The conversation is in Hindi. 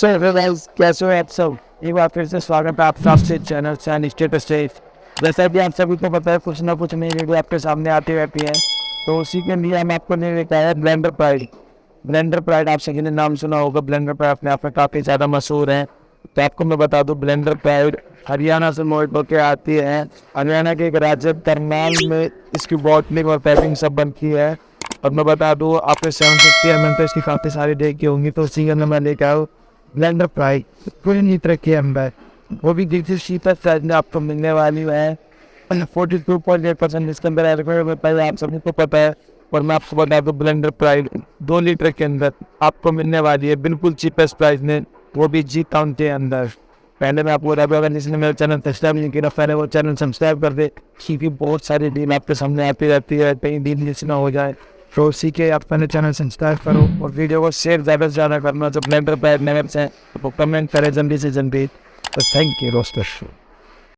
कैसे हो आप सब एक बार फिर से स्वागत है आप सबसे चैनल चैन स्टेटस से जैसे भी आप सभी को पता है, कुछ ना कुछ नई वीडियो आपके सामने आती रहती है तो उसी के लिए हम आपको नहीं लेकर आए ब्लेंडर प्राइड ब्लेंडर प्राइड आप सभी ने नाम सुना होगा ब्लेंडर प्राइड अपने आप में काफ़ी ज़्यादा मशहूर है तो आपको मैं बता दूँ ब्लेंडर प्राइड हरियाणा से मोड होकर आती है। हरियाणा के एक राज्य करनाल में इसकी बॉटलिंग और पैकिंग सब बनती है? और मैं बता दूँ आपने सेवन फिफ्टी एम तो इसकी काफ़ी सारी देखी होंगी तो उसी के अंदर मैं लेकर आऊँ। ब्लेंडर फ्राई कोई नहीं तरह के अंदर वो भी देखिए शीतल साइज़ में आपको मिलने वाली है। Forty two point eight percent इसके अंदर पहले आप सभी को पता है, और मैं आपको बता दूँ ब्लेंडर प्राइस दो लीटर के अंदर आपको मिलने वाली है, बिल्कुल चीपेस्ट प्राइस में, वो भी जी टाउन के अंदर। पहले मैं आपको बता अगर जिसने मेरा चैनल सब्सक्राइब नहीं किया, पहले वो चैनल सब्सक्राइब कर दे, क्योंकि बहुत सारी डील आपके सामने आती रहती है कहीं डील मिस ना हो जाए। तो के आप अपने चैनल सब्सक्राइब करो और वीडियो को शेयर ज़्यादा से ज़्यादा करना जब मेंबर मेम्स हैं से वो कमेंट करें जल्दी से जल्दी तो थैंक यू दोस्तों